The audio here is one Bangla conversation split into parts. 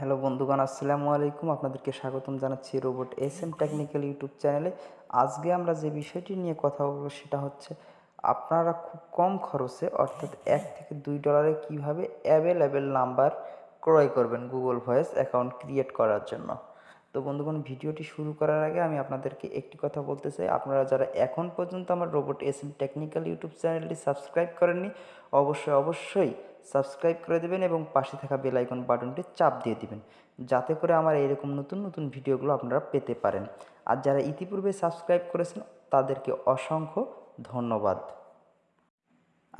হ্যালো বন্ধুগণ, আসসালামু আলাইকুম। আপনাদেরকে স্বাগতম জানাচ্ছি robot S M technical YouTube চ্যানেলে। আজকে আমরা যে বিষয়টি নিয়ে কথা বলব সেটা হচ্ছে, আপনারা খুব কম খরচে, অর্থাৎ এক থেকে দুই ডলারে কীভাবে অ্যাভেলেবেল নাম্বার ক্রয় করবেন গুগল ভয়েস অ্যাকাউন্ট ক্রিয়েট করার জন্য? তো বন্ধুগণ, ভিডিওটি শুরু করার আগে আমি আপনাদেরকে একটি কথা বলতে চাই। আপনারা যারা এখন পর্যন্ত আমার robot S M technical YouTube চ্যানেলটি সাবস্ক্রাইব করেননি, অবশ্যই অবশ্যই সাবস্ক্রাইব করে দেবেন এবং পাশে থাকা বেল আইকন বাটনটি চাপ দিয়ে দিবেন, যাতে করে আমার এরকম নতুন নতুন ভিডিওগুলো আপনারা পেতে পারেন। আর যারা ইতিপূর্বে সাবস্ক্রাইব করেছেন, তাদেরকে অসংখ্য ধন্যবাদ।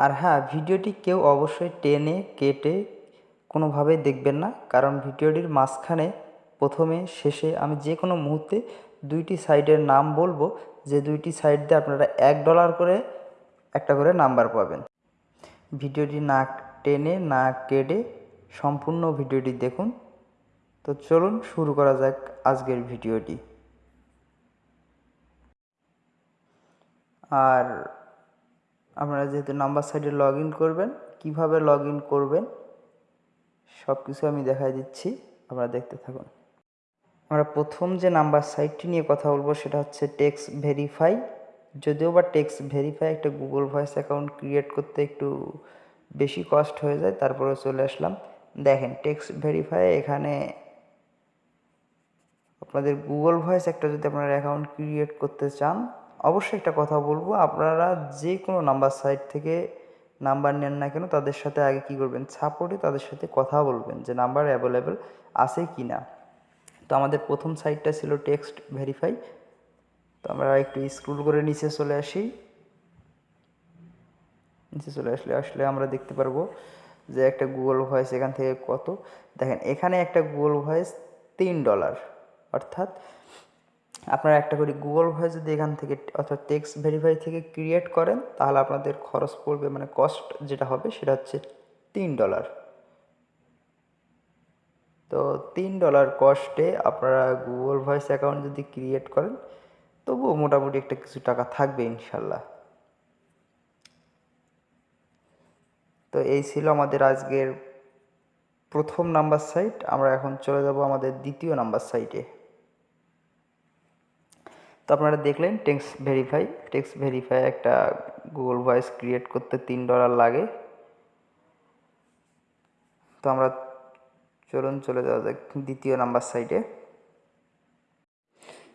আর হ্যাঁ ভিডিওটি কেউ অবশ্যই টেনে, কেটে কোনোভাবে দেখবেন না, কারণ ভিডিওটির মাঝখানে প্রথমে, শেষে আমি যে কোনো মুহূর্তে দুইটি সাইডের নাম বলব, যে দুইটি সাইড দিয়ে আপনারা এক ডলার করে একটা করে নাম্বার পাবেন। ভিডিওটি না টেনে, না কেটে সম্পূর্ণ ভিডিওটি দেখুন। তো চলুন শুরু করা যাক আজকের ভিডিওটি। আর আপনারা যেহেতু নাম্বার সাইডে লগ করবেন, কীভাবে লগ করবেন সব কিছু আমি দেখাই দিচ্ছি, আপনারা দেখতে থাকুন। আমরা প্রথম যে নাম্বার সাইটটি নিয়ে কথা বলব সেটা হচ্ছে টেক্স ভেরিফাই। যদিও বা টেক্স ভেরিফাই একটা গুগল ভয়েস অ্যাকাউন্ট ক্রিয়েট করতে একটু বেশি কস্ট হয়ে যায় তারপরে চলে আসলাম। দেখেন, টেক্স ভেরিফাই এখানে আপনাদের গুগল ভয়েস একটা যদি আপনারা অ্যাকাউন্ট ক্রিয়েট করতে চান, অবশ্যই একটা কথা বলব, আপনারা যে কোনো নাম্বার সাইট থেকে নাম্বার নেন না কেন, তাদের সাথে আগে কি করবেন, সাপোর্টে তাদের সাথে কথা বলবেন যে নাম্বার অ্যাভেলেবেল আছে কি না তো আমাদের প্রথম সাইটটা ছিল টেক্সট ভেরিফাই। তো আমরা একটু স্ক্রুল করে নিচে চলে আসি। নিচে চলে আসলে আসলে আমরা দেখতে পারব যে একটা গুগল ভয়েস এখান থেকে কত। দেখেন, এখানে একটা গুগল ভয়েস তিন ডলার অর্থাৎ আপনারা একটা করে গুগল ভয়েস যদি এখান থেকে, অর্থাৎ টেক্সট ভেরিফাই থেকে ক্রিয়েট করেন, তাহলে আপনাদের খরচ পড়বে মানে কস্ট যেটা হবে, সেটা হচ্ছে তিন ডলার তো তিন ডলার কস্টে আপনারা গুগল ভয়েস অ্যাকাউন্ট যদি ক্রিয়েট করেন, তবুও মোটামুটি একটা কিছু টাকা থাকবে ইনশাল্লাহ। তো এই ছিল আমাদের আজকের প্রথম নাম্বার সাইট আমরা এখন চলে যাব আমাদের দ্বিতীয় নাম্বার সাইটে তো আপনারা দেখলেন টেক্স ভেরিফাই টেক্স ভেরিফাই একটা গুগল ভয়েস ক্রিয়েট করতে তিন ডলার লাগে। তো আমরা চলুন চলে যাওয়া যাক দ্বিতীয় নাম্বার সাইটে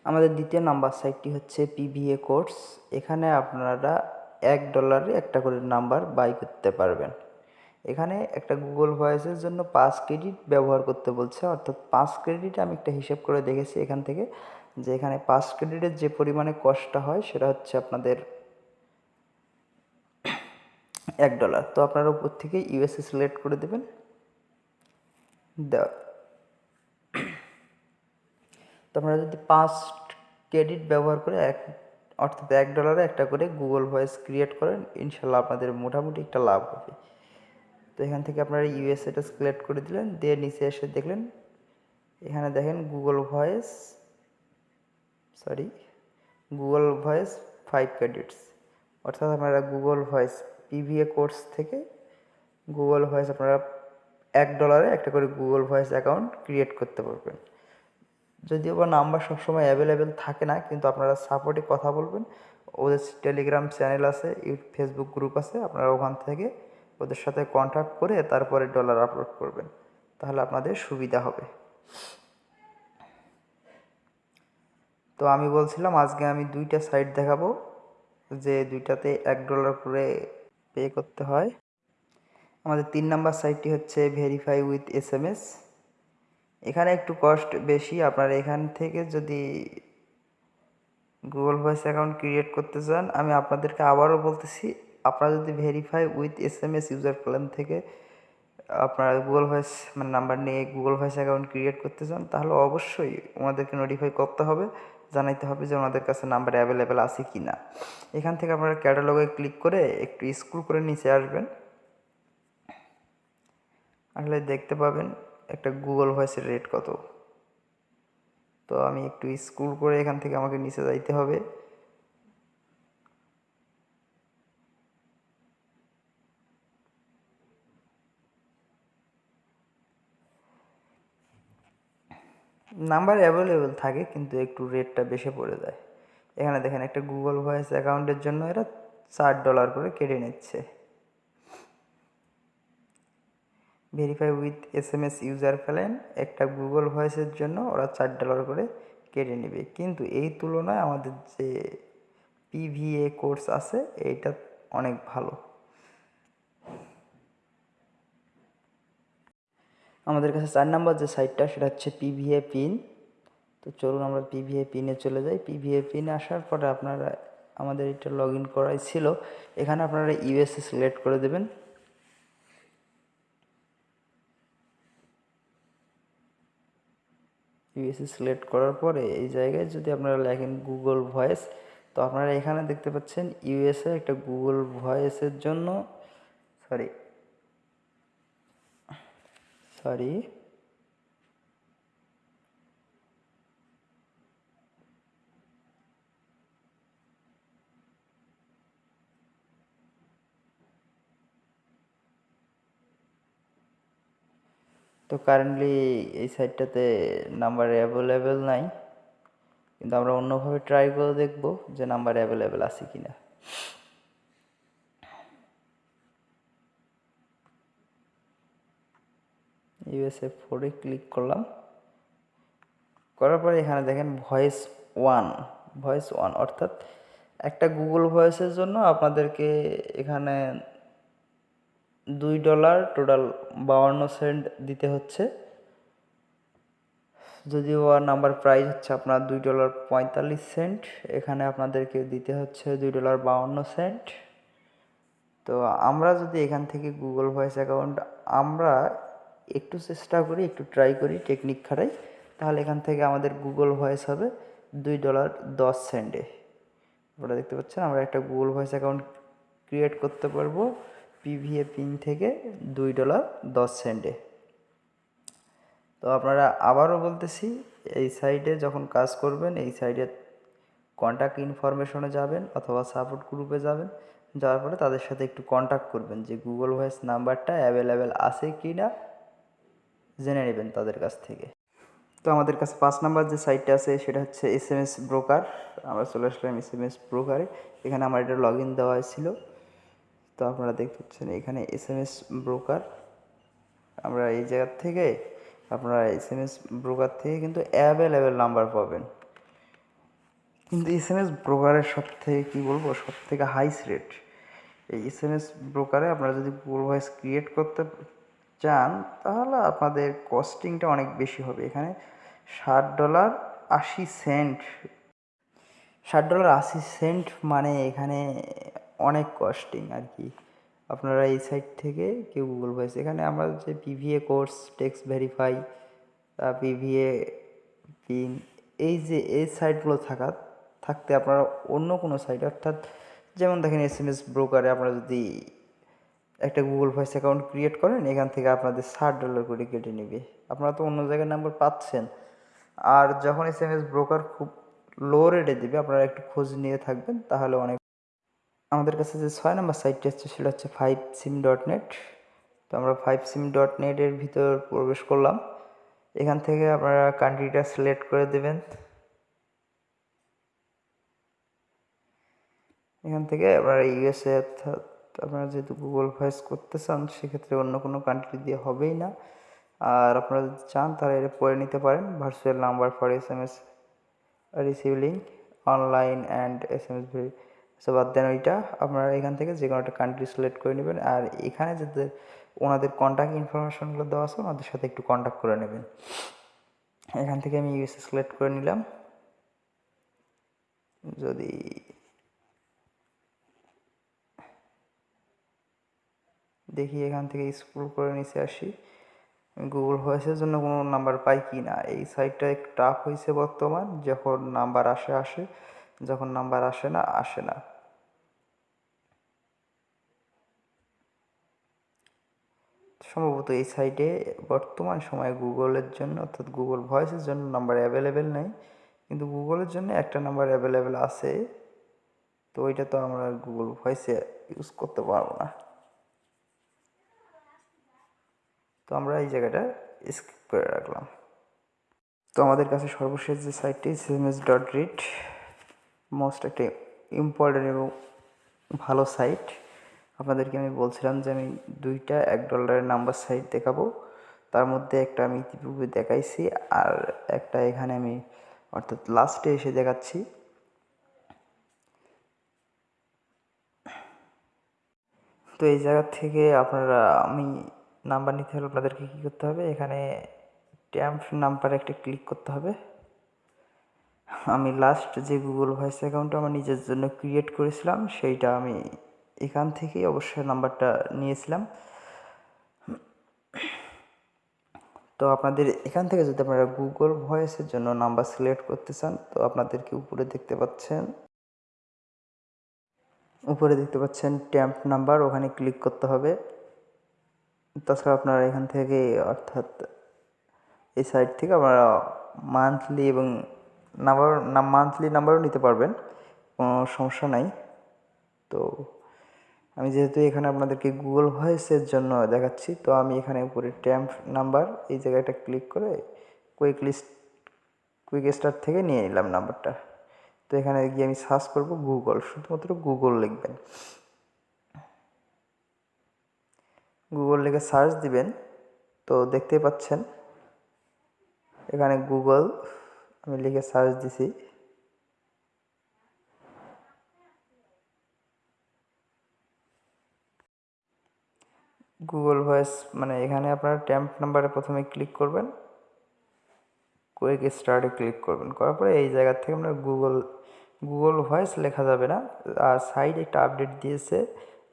আমাদের দ্বিতীয় নাম্বার সাইটটি হচ্ছে পিভিএ কোর্স এখানে আপনারা এক ডলারে একটা করে নাম্বার বাই করতে পারবেন। এখানে একটা গুগল ভয়েসের জন্য পাঁচ ক্রেডিট ব্যবহার করতে বলছে। অর্থাৎ পাঁচ ক্রেডিট আমি একটা হিসেব করে দেখেছি এখান থেকে যে এখানে পাঁচ ক্রেডিটের যে পরিমাণে কষ্টটা হয় সেটা হচ্ছে আপনাদের এক ডলার তো আপনারা উপর থেকে ইউএসএ সিলেক্ট করে দেবেন। দেওয়া তো আপনারা যদি পাঁচ ক্রেডিট ব্যবহার করে এক, অর্থাৎ এক ডলারে একটা করে গুগল ভয়েস ক্রিয়েট করেন, ইনশাল্লাহ আপনাদের মোটামুটি একটা লাভ হবে। তো এখান থেকে আপনারা ইউএসএটা সিলেক্ট করে দিলেন, দিয়ে নিচে এসে দেখলেন, এখানে দেখেন Google voice sorry Google voice five credits অর্থাৎ আপনারা গুগল ভয়েস পিভিএ কোর্স থেকে গুগল ভয়েস আপনারা এক ডলারে একটা করে গুগল ভয়েস অ্যাকাউন্ট ক্রিয়েট করতে পারবেন। যদিও বা নাম্বার সবসময় অ্যাভেলেবেল থাকে না, কিন্তু আপনারা সাপোর্টে কথা বলবেন। ওদের টেলিগ্রাম চ্যানেল আছে ফেসবুক গ্রুপ আছে, আপনারা ওখান থেকে ওদের সাথে কন্ট্যাক্ট করে তারপরে ডলার আপলোড করবেন। তাহলে আপনাদের সুবিধা হবে। তো আমি বলছিলাম, আজকে আমি দুইটা সাইট দেখাবো, যে দুইটাতে এক ডলার করে পে করতে হয়। আমাদের তিন নাম্বার সাইটটি হচ্ছে verify with S M S এখানে একটু কস্ট বেশি, আপনারা এখান থেকে যদি গুগল ভয়েস অ্যাকাউন্ট ক্রিয়েট করতে চান, আমি আপনাদেরকে আবারও বলতেছি, আপনারা যদি verify with S M S user plan থেকে আপনারা গুগল ভয়েস মানে নাম্বার নিয়ে গুগল ভয়েস অ্যাকাউন্ট ক্রিয়েট করতে চান, তাহলে অবশ্যই ওনাদেরকে নোটিফাই করতে হবে, জানাইতে হবে যে ওনাদের কাছে নাম্বার অ্যাভেলেবেল আছে কি না এখান থেকে আপনারা ক্যাটালগে ক্লিক করে একটু স্ক্রল করে নিচে আসবেন। আসলে দেখতে পাবেন একটা গুগল ভয়েসের রেট কত। তো আমি একটু স্কুল করে এখান থেকে আমাকে নিচে যাইতে হবে। নাম্বার অ্যাভেলেবেল থাকে, কিন্তু একটু রেটটা বেশি পড়ে যায়। এখানে দেখেন একটা গুগল ভয়েস অ্যাকাউন্টের জন্য এরা চার ডলার করে কেটে নিচ্ছে। Verify with S M S user ফেলেন একটা গুগল ভয়েসের জন্য ওরা চার ডলার করে কেটে নেবে। কিন্তু এই তুলনায় আমাদের যে পিভিএ কোর্স আছে, এইটা অনেক ভালো। আমাদের কাছে চার নাম্বার যে সাইটটা সেটা হচ্ছে পিভিএ পিন তো চলুন আমরা পিভিএ পিনে চলে যাই। পিভিএ পিনে আসার পরে আপনারা, আমাদের এটা লগ ইন করাই ছিল। এখানে আপনারা ইউএসএ সিলেক্ট করে দেবেন। ইউএসএ সিলেক্ট করার পরে এই জায়গায় যদি আপনারা লেখেন গুগল ভয়েস তো আপনারা এখানে দেখতে পাচ্ছেন ইউএসএ একটা গুগল ভয়েসের জন্য সরি সরি কারেন্টলি এই সাইটটাতে নাম্বার অ্যাভেলেবেল নাই। কিন্তু আমরা অন্যভাবে ট্রাই করে দেখব যে নাম্বার অ্যাভেলেবেল আছে কি না ইউএসএ ফোরে ক্লিক করলাম। করার পরে এখানে দেখেন ভয়েস ওয়ান ভয়েস ওয়ান অর্থাৎ একটা গুগল ভয়েসের জন্য আপনাদেরকে এখানে দুই ডলার টোটাল বাউন্ন সেন্ট দিতে হচ্ছে। যদিও নাম্বার প্রাইস হচ্ছে আপনার দুই ডলার পঁয়তাল্লিশ সেন্ট, এখানে আপনাদেরকে দিতে হচ্ছে দুই ডলার বাউন্ন সেন্ট। তো আমরা যদি এখান থেকে গুগল ভয়েস অ্যাকাউন্ট আমরা একটু চেষ্টা করি, একটু ট্রাই করি টেকনিক খাটাই, তাহলে এখান থেকে আমাদের গুগল ভয়েস হবে দুই ডলার দশ সেন্টে। আপনারা দেখতে পাচ্ছেন, আমরা একটা গুগল ভয়েস অ্যাকাউন্ট ক্রিয়েট করতে পারব। পিভিএ পিন থেকে দুই ডলার দশ সেন্টে তো আপনারা আবারও বলতেছি, এই সাইডে যখন কাজ করবেন, এই সাইডে কন্ট্যাক্ট ইনফরমেশনে যাবেন অথবা সাপোর্ট গ্রুপে যাবেন, যাওয়ার পরে তাদের সাথে একটু কন্ট্যাক্ট করবেন যে গুগল ভয়েস নাম্বারটা অ্যাভেলেবেল আছে কি না জেনে নেবেন তাদের কাছ থেকে। তো আমাদের কাছে পাঁচ নাম্বার যে সাইটটা আছে, সেটা হচ্ছে এস এম এস ব্রোকার আমরা চলে আসলাম এস এম এস ব্রোকারে এখানে আমার এটা লগ ইন দেওয়া ছিল। তো আপনারা দেখতে পাচ্ছেন, এখানে এস এম এস ব্রোকার আমরা এই জায়গার থেকে আপনারা এস এম এস ব্রোকার থেকে কিন্তু অ্যাভেলেবেল নাম্বার পাবেন। কিন্তু এস এম এস ব্রোকারের সব থেকে কী বলব সব থেকে হাইস রেট এই এস এম এস ব্রোকারে আপনারা যদি গুগল ভয়েস ক্রিয়েট করতে চান, তাহলে আপনাদের কস্টিংটা অনেক বেশি হবে। এখানে ষাট ডলার আশি সেন্ট ষাট ডলার আশি সেন্ট মানে এখানে অনেক কস্টিং আর কি। আপনারা এই সাইট থেকে কেউ গুগল ভয়েস এখানে আমরা যে পিভিএ কোর্স টেক্সট ভেরিফাই তা পিভিএ পিন এই যে এই সাইটগুলো থাকা, থাকতে আপনারা অন্য কোনো সাইট অর্থাৎ যেমন দেখেন এস এম এস ব্রোকারে আপনারা যদি একটা গুগল ভয়েস অ্যাকাউন্ট ক্রিয়েট করেন, এখান থেকে আপনাদের ষাট ডলার করে কেটে নেবে। আপনারা তো অন্য জায়গায় নাম্বার পাচ্ছেন। আর যখন এস এম এস ব্রোকার খুব লো রেটে দেবে, আপনারা একটু খোঁজ নিয়ে থাকবেন, তাহলে অনেক আমাদের কাছে যে ছয় নম্বর সাইটটি হচ্ছে সেটা হচ্ছে ফাইভ সিম ডট নেট তো আমরা ফাইভ সিম ডট নেটের ভিতর প্রবেশ করলাম। এখান থেকে আপনারা কান্ট্রিটা সিলেক্ট করে দেবেন। এখান থেকে আপনারা ইউএসএ অর্থাৎ আপনারা যেহেতু গুগল ভয়েস করতে চান, সেক্ষেত্রে অন্য কোনো কান্ট্রি দিয়ে হবেই না। আর আপনারা যদি চান, তাহলে এটা পড়ে নিতে পারেন। Virtual number for S M S receive link online and S M S so বাদ দেন ওইটা আপনারা এখান থেকে যে কোনো একটা কান্ট্রি সিলেক্ট করে নেবেন। আর এখানে যাতে ওনাদের কন্ট্যাক্ট ইনফরমেশনগুলো দেওয়া আছে, ওনাদের সাথে একটু কন্ট্যাক্ট করে নেবেন। এখান থেকে আমি ইউএসএ সিলেক্ট করে নিলাম। যদি দেখি এখান থেকে স্ক্রল করে নিচে আসি গুগল ভয়েসের জন্য কোনো নাম্বার পাই কি না এই সাইটটা একটু টাফ হয়েছে বর্তমান। যখন নাম্বার আসে আসে যখন নাম্বার আসে না আসে না। সম্ভবত এই সাইটে বর্তমান সময়ে গুগলের জন্য, অর্থাৎ গুগল ভয়েসের জন্য নাম্বার অ্যাভেলেবেল নেই। কিন্তু গুগলের জন্য একটা নাম্বার অ্যাভেলেবেল আছে। তো ওইটা তো আমরা গুগল ভয়েসে ইউজ করতে পারব না। তো আমরা এই জায়গাটা স্কিপ করে রাখলাম। তো আমাদের কাছে সর্বশেষ যে সাইটটি সিএমএস ডট রিড মোস্ট একটি ইম্পর্টেন্ট এবং ভালো সাইট আপনাদেরকে আমি বলছিলাম যে আমি দুইটা এক ডলারের নাম্বার সাইট দেখাবো। তার মধ্যে একটা আমি ইতিপূর্বে দেখাইছি আর একটা এখানে আমি অর্থাৎ লাস্টে এসে দেখাচ্ছি। তো এই জায়গা থেকে আপনারা, আমি নাম্বার নিতে হলে আপনাদেরকে কী করতে হবে? এখানে ট্যাম্প নাম্বারে একটা ক্লিক করতে হবে। আমি লাস্ট যে গুগল ভয়েস অ্যাকাউন্টটা আমার নিজের জন্য ক্রিয়েট করেছিলাম, সেইটা আমি এখান থেকেই অবশ্যই নাম্বারটা নিয়েছিলাম। তো আপনাদের এখান থেকে যদি আপনারা গুগল ভয়েসের জন্য নাম্বার সিলেক্ট করতে চান, তো আপনাদেরকে উপরে দেখতে পাচ্ছেন। উপরে দেখতে পাচ্ছেন ট্যাম্প নাম্বার ওখানে ক্লিক করতে হবে। তাছাড়া আপনারা এখান থেকে অর্থাৎ এই সাইট থেকে আপনারা মান্থলি এবং নাম্বার মান্থলি নাম্বারও নিতে পারবেন, কোনো সমস্যা নাই। তো আমি যেহেতু এখানে আপনাদেরকে গুগল ভয়েসের জন্য দেখাচ্ছি, তো আমি এখানে উপরে ট্যাম্প নাম্বার এই জায়গাটা ক্লিক করে কুইক লিস্ট কুইক স্টার্ট থেকে নিয়ে নিলাম নাম্বারটা তো এখানে গিয়ে আমি সার্চ করব গুগল শুধুমাত্র গুগল লিখবেন। গুগল লিখে সার্চ দিবেন, তো দেখতেই পাচ্ছেন, এখানে গুগল আমি লিখে সার্চ দিছি। গুগল ভয়েস মানে এখানে আপনারা ট্যাম্প নাম্বারে প্রথমে ক্লিক করবেন। কুইক স্টার্টে ক্লিক করবেন। করার পরে এই জায়গা থেকে আপনার গুগল গুগল ভয়েস লেখা যাবে না। আর সাইড একটা আপডেট দিয়েছে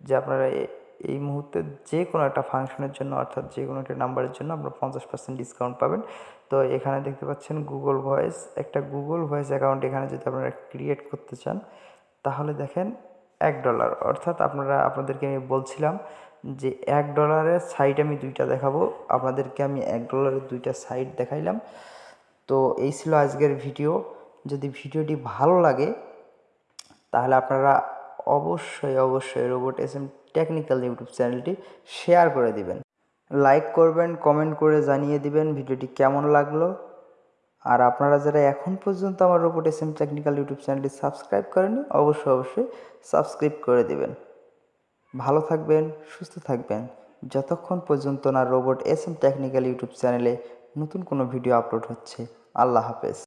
যে আপনারা এই মুহূর্তে যে কোনো একটা ফাংশনের জন্য, অর্থাৎ যে কোনো একটা নাম্বারের জন্য আপনারা পঞ্চাশ পার্সেন্ট ডিসকাউন্ট পাবেন। তো এখানে দেখতে পাচ্ছেন গুগল ভয়েস একটা গুগল ভয়েস অ্যাকাউন্ট এখানে যদি আপনারা ক্রিয়েট করতে চান, তাহলে দেখেন এক ডলার অর্থাৎ আপনারা, আপনাদেরকে আমি বলছিলাম যে এক ডলারের সাইট আমি দুইটা দেখাবো। আপনাদেরকে আমি এক ডলারের দুইটা সাইট দেখাইলাম। তো এই ছিল আজকের ভিডিও। যদি ভিডিওটি ভালো লাগে, তাহলে আপনারা অবশ্যই অবশ্যই robot S M technical YouTube চ্যানেলটি শেয়ার করে দিবেন। লাইক করবেন কমেন্ট করে জানিয়ে দিবেন ভিডিওটি কেমন লাগল। আর আপনারা যারা এখন পর্যন্ত আমার robot S M technical YouTube চ্যানেলটি সাবস্ক্রাইব করেনি অবশ্যই অবশ্যই সাবস্ক্রাইব করে দিবেন। ভালো থাকবেন, সুস্থ থাকবেন। যতক্ষণ পর্যন্ত না robot S M technical YouTube চ্যানেলে নতুন কোনো ভিডিও আপলোড হচ্ছে, আল্লাহ হাফেজ।